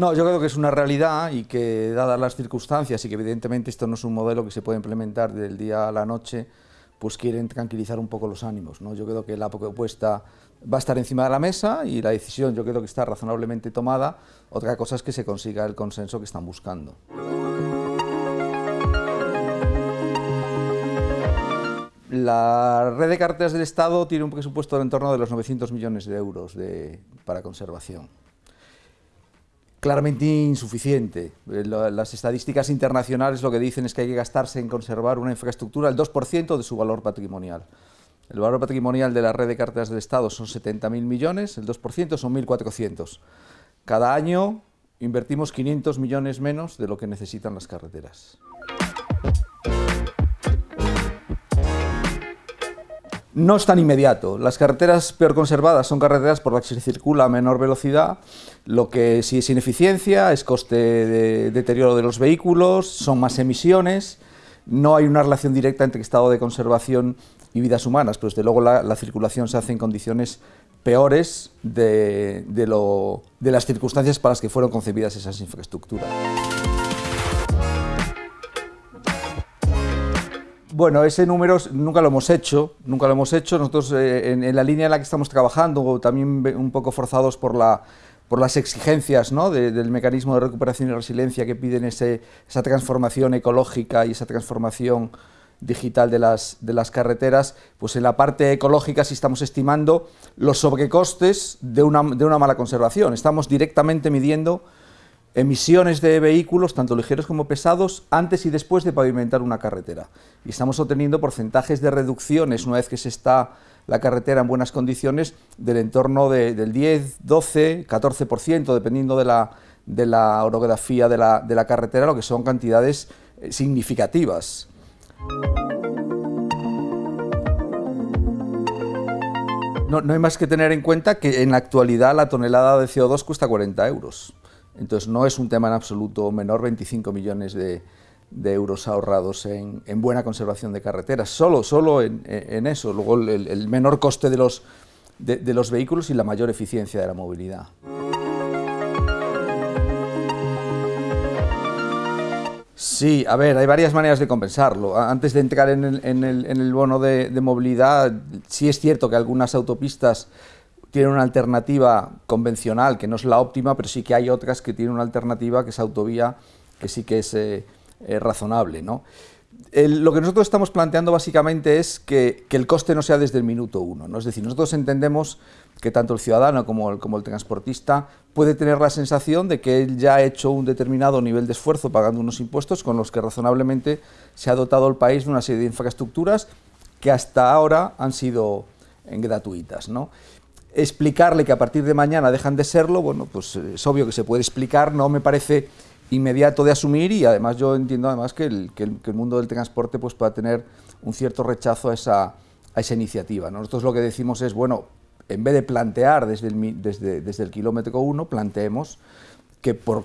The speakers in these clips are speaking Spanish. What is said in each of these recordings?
No, yo creo que es una realidad y que dadas las circunstancias y que evidentemente esto no es un modelo que se puede implementar del día a la noche, pues quieren tranquilizar un poco los ánimos. ¿no? Yo creo que la propuesta va a estar encima de la mesa y la decisión yo creo que está razonablemente tomada. Otra cosa es que se consiga el consenso que están buscando. La red de carreteras del Estado tiene un presupuesto en torno de los 900 millones de euros para conservación. Claramente insuficiente. Eh, las estadísticas internacionales lo que dicen es que hay que gastarse en conservar una infraestructura el 2% de su valor patrimonial. El valor patrimonial de la red de carreteras del Estado son 70.000 millones, el 2% son 1.400. Cada año invertimos 500 millones menos de lo que necesitan las carreteras. No es tan inmediato. Las carreteras peor conservadas son carreteras por las que se circula a menor velocidad, lo que sí es ineficiencia, es coste de deterioro de los vehículos, son más emisiones, no hay una relación directa entre estado de conservación y vidas humanas, pero desde luego la, circulación se hace en condiciones peores de, de las circunstancias para las que fueron concebidas esas infraestructuras. Bueno, ese número nunca lo hemos hecho, nunca lo hemos hecho. Nosotros eh, en, la línea en la que estamos trabajando, también un poco forzados por, la, por las exigencias del mecanismo de recuperación y resiliencia que piden esa transformación ecológica y esa transformación digital de las, carreteras, pues en la parte ecológica sí estamos estimando los sobrecostes de una mala conservación. Estamos directamente midiendo emisiones de vehículos, tanto ligeros como pesados, antes y después de pavimentar una carretera. Y estamos obteniendo porcentajes de reducciones una vez que se está la carretera en buenas condiciones del entorno del 10, 12, 14%, dependiendo de la, de la orografía de la, de la carretera, lo que son cantidades eh, significativas. No, no hay más que tener en cuenta que en la actualidad la tonelada de CO2 cuesta 40 euros. Entonces no es un tema en absoluto menor, 25 millones de, euros ahorrados en, buena conservación de carreteras, solo, solo en, eso, luego el, menor coste de los, de, los vehículos y la mayor eficiencia de la movilidad. Sí, a ver, hay varias maneras de compensarlo. Antes de entrar en el, bono de, de, movilidad, sí es cierto que algunas autopistas tiene una alternativa convencional que no es la óptima, pero sí que hay otras que tienen una alternativa que es autovía, que sí que es eh, eh, razonable. ¿no? lo que nosotros estamos planteando básicamente es que, el coste no sea desde el minuto uno. ¿no? Es decir, nosotros entendemos que tanto el ciudadano como el, como el transportista puede tener la sensación de que él ya ha hecho un determinado nivel de esfuerzo pagando unos impuestos con los que razonablemente se ha dotado el país de una serie de infraestructuras que hasta ahora han sido gratuitas. ¿no? Explicarle que a partir de mañana dejan de serlo, bueno, pues es obvio que se puede explicar, no me parece inmediato de asumir y además yo entiendo además que el, que el, mundo del transporte pues pueda tener un cierto rechazo a esa, a esa iniciativa. Nosotros lo que decimos es, bueno, en vez de plantear desde el, desde, desde el kilómetro uno, planteemos que por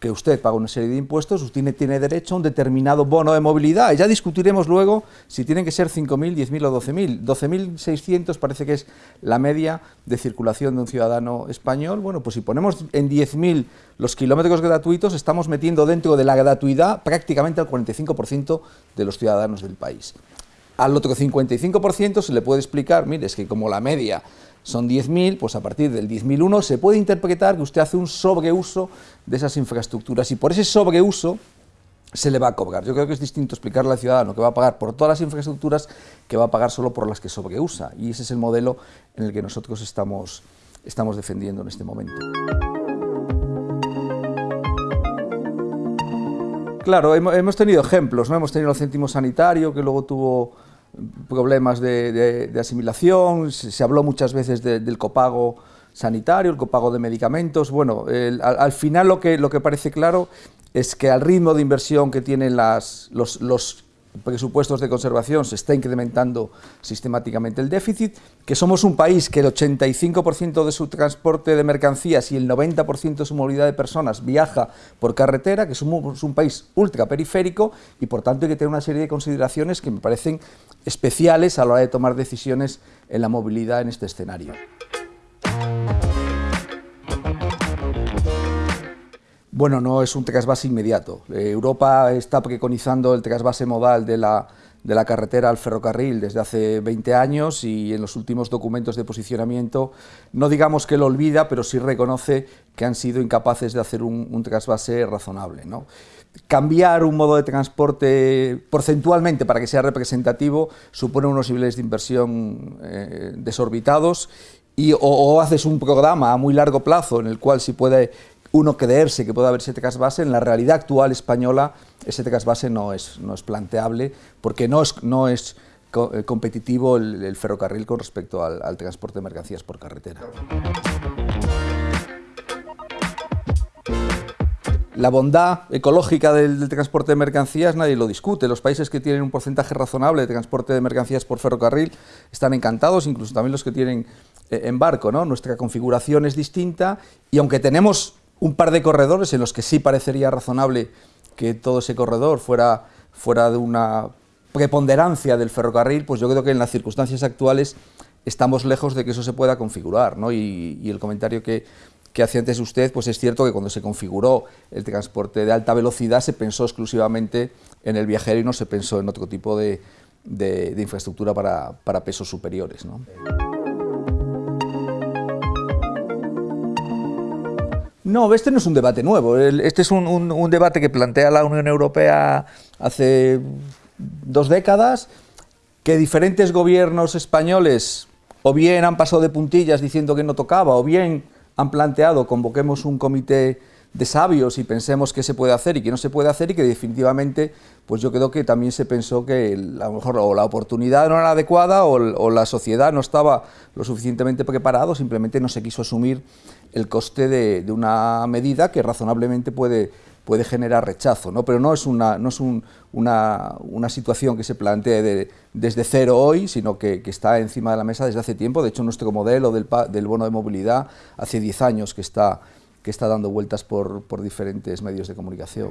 que usted paga una serie de impuestos, usted tiene, derecho a un determinado bono de movilidad. Y ya discutiremos luego si tienen que ser 5.000, 10.000 o 12.000. 12.600 parece que es la media de circulación de un ciudadano español. Bueno, pues si ponemos en 10.000 los kilómetros gratuitos, estamos metiendo dentro de la gratuidad prácticamente al 45% de los ciudadanos del país. Al otro 55% se le puede explicar, mire, es que como la media son 10.000, pues a partir del 10.001 se puede interpretar que usted hace un sobreuso de esas infraestructuras y por ese sobreuso se le va a cobrar. Yo creo que es distinto explicarle al ciudadano que va a pagar por todas las infraestructuras que va a pagar solo por las que sobreusa y ese es el modelo en el que nosotros estamos, estamos defendiendo en este momento. Claro, hemos tenido ejemplos, ¿no? hemos tenido el céntimo sanitario que luego tuvo problemas de, asimilación, se, habló muchas veces del copago sanitario, el copago de medicamentos. Bueno, al, final lo que, lo que parece claro es que al ritmo de inversión que tienen las, los, los presupuestos de conservación se está incrementando sistemáticamente el déficit, que somos un país que el 85% de su transporte de mercancías y el 90% de su movilidad de personas viaja por carretera, que somos un país ultraperiférico y por tanto hay que tener una serie de consideraciones que me parecen especiales a la hora de tomar decisiones en la movilidad en este escenario. Bueno, no es un trasvase inmediato. Eh, Europa está preconizando el trasvase modal de la, de la carretera al ferrocarril desde hace 20 años y en los últimos documentos de posicionamiento no digamos que lo olvida, pero sí reconoce que han sido incapaces de hacer un, trasvase razonable. ¿no? Cambiar un modo de transporte porcentualmente para que sea representativo supone unos niveles de inversión eh, desorbitados y, o, haces un programa a muy largo plazo en el cual si puede uno creerse que puede haber ese trasvase, en la realidad actual española ese trasvase no es, no es planteable porque no es, no es eh, competitivo el, ferrocarril con respecto al, transporte de mercancías por carretera. La bondad ecológica del, transporte de mercancías nadie lo discute. Los países que tienen un porcentaje razonable de transporte de mercancías por ferrocarril están encantados, incluso también los que tienen eh, en barco. ¿no? Nuestra configuración es distinta y aunque tenemos un par de corredores en los que sí parecería razonable que todo ese corredor fuera, fuera de una preponderancia del ferrocarril, pues yo creo que en las circunstancias actuales estamos lejos de que eso se pueda configurar, ¿no? y, el comentario que, que hacía antes usted, pues es cierto que cuando se configuró el transporte de alta velocidad se pensó exclusivamente en el viajero y no se pensó en otro tipo de, de, infraestructura para, para pesos superiores. ¿no? No, este no es un debate nuevo. Este es un, debate que plantea la Unión Europea hace dos décadas, que diferentes gobiernos españoles o bien han pasado de puntillas diciendo que no tocaba, o bien han planteado convoquemos un comité de sabios y pensemos qué se puede hacer y qué no se puede hacer y que definitivamente pues yo creo que también se pensó que a lo mejor o la oportunidad no era adecuada o, la sociedad no estaba lo suficientemente preparado, simplemente no se quiso asumir el coste de, una medida que razonablemente puede, puede generar rechazo, ¿no? pero no es una, no es una, una, situación que se plantee desde cero hoy, sino que, que, está encima de la mesa desde hace tiempo, de hecho nuestro modelo del, del bono de movilidad hace 10 años que está que está dando vueltas por, por diferentes medios de comunicación.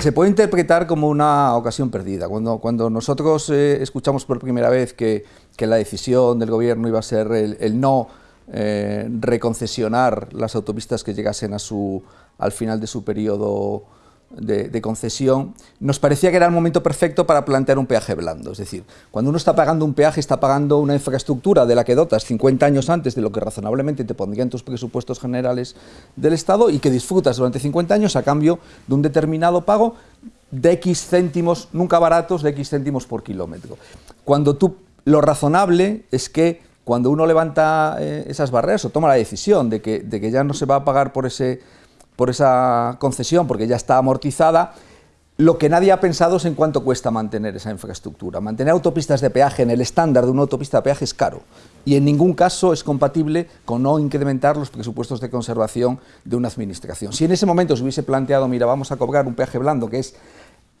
Se puede interpretar como una ocasión perdida. Cuando, cuando nosotros eh, escuchamos por primera vez que, que, la decisión del gobierno iba a ser el, no eh, reconcesionar las autopistas que llegasen a su, al final de su periodo de, concesión, nos parecía que era el momento perfecto para plantear un peaje blando. Es decir, cuando uno está pagando un peaje, está pagando una infraestructura de la que dotas 50 años antes de lo que razonablemente te pondrían tus presupuestos generales del Estado y que disfrutas durante 50 años a cambio de un determinado pago de X céntimos, nunca baratos, de X céntimos por kilómetro. Cuando tú, lo razonable es que cuando uno levanta eh, esas barreras o toma la decisión de que, de que ya no se va a pagar por ese por esa concesión, porque ya está amortizada, lo que nadie ha pensado es en cuánto cuesta mantener esa infraestructura. Mantener autopistas de peaje en el estándar de una autopista de peaje es caro y en ningún caso es compatible con no incrementar los presupuestos de conservación de una administración. Si en ese momento se hubiese planteado, mira, vamos a cobrar un peaje blando que es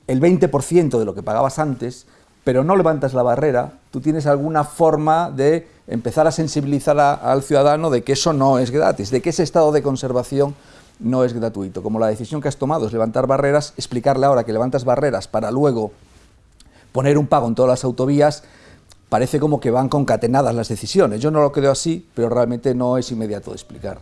el 20% de lo que pagabas antes, pero no levantas la barrera, tú tienes alguna forma de empezar a sensibilizar al ciudadano de que eso no es gratis, de que ese estado de conservación no es gratuito. Como la decisión que has tomado es levantar barreras, explicarle ahora que levantas barreras para luego poner un pago en todas las autovías, parece como que van concatenadas las decisiones. Yo no lo creo así, pero realmente no es inmediato de explicar.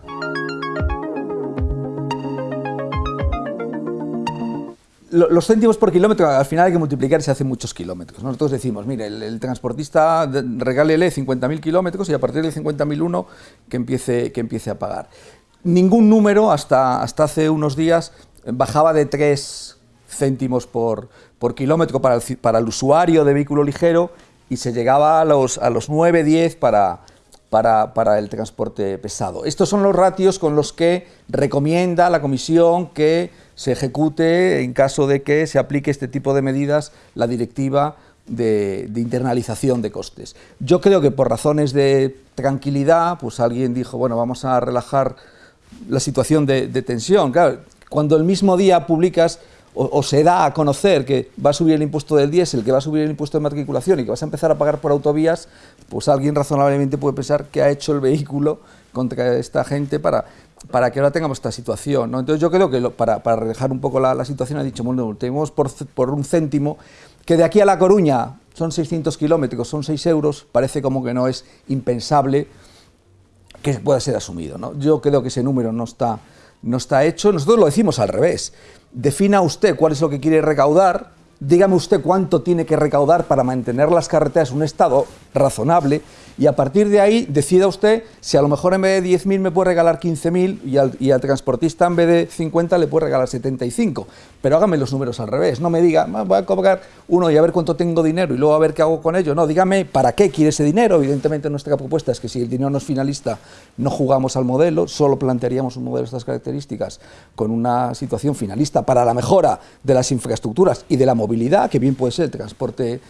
Los céntimos por kilómetro, al final hay que multiplicar y se hacen muchos kilómetros. Nosotros decimos, mire, el, transportista regálele 50.000 kilómetros y a partir del 50.001 que empiece, que empiece a pagar ningún número hasta, hasta hace unos días bajaba de 3 céntimos por, por kilómetro para el, para el, usuario de vehículo ligero y se llegaba a los, a los 9, 10 para, para, para, el transporte pesado. Estos son los ratios con los que recomienda la Comisión que se ejecute en caso de que se aplique este tipo de medidas la directiva de, de, internalización de costes. Yo creo que por razones de tranquilidad, pues alguien dijo, bueno, vamos a relajar la situación de, tensión. Claro, cuando el mismo día publicas o, se da a conocer que va a subir el impuesto del diésel, que va a subir el impuesto de matriculación y que vas a empezar a pagar por autovías, pues alguien razonablemente puede pensar que ha hecho el vehículo contra esta gente para, para que ahora tengamos esta situación. ¿no? Entonces yo creo que para, para relajar un poco la, situación ha dicho, bueno, tenemos por, por un céntimo que de aquí a La Coruña son 600 kilómetros, son 6 euros, parece como que no es impensable que pueda ser asumido. ¿no? Yo creo que ese número no está, no está hecho. Nosotros lo decimos al revés. Defina usted cuál es lo que quiere recaudar, dígame usted cuánto tiene que recaudar para mantener las carreteras en un estado razonable y a partir de ahí decida usted si a lo mejor en vez de 10.000 me puede regalar 15.000 y al, y al transportista en vez de 50 le puede regalar 75. Pero hágame los números al revés, no me diga, voy a cobrar uno y a ver cuánto tengo dinero y luego a ver qué hago con ello. No, dígame para qué quiere ese dinero. Evidentemente nuestra propuesta es que si el dinero no es finalista no jugamos al modelo, solo plantearíamos un modelo de estas características con una situación finalista para la mejora de las infraestructuras y de la movilidad, que bien puede ser el transporte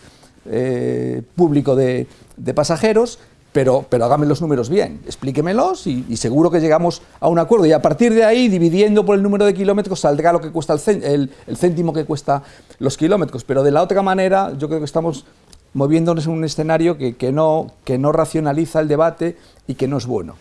eh, público de, pasajeros, pero, pero hágame los números bien, explíquemelos y, seguro que llegamos a un acuerdo. Y a partir de ahí, dividiendo por el número de kilómetros, saldrá lo que cuesta el, el, el céntimo que cuesta los kilómetros. Pero de la otra manera, yo creo que estamos moviéndonos en un escenario que, que, no, que no racionaliza el debate y que no es bueno.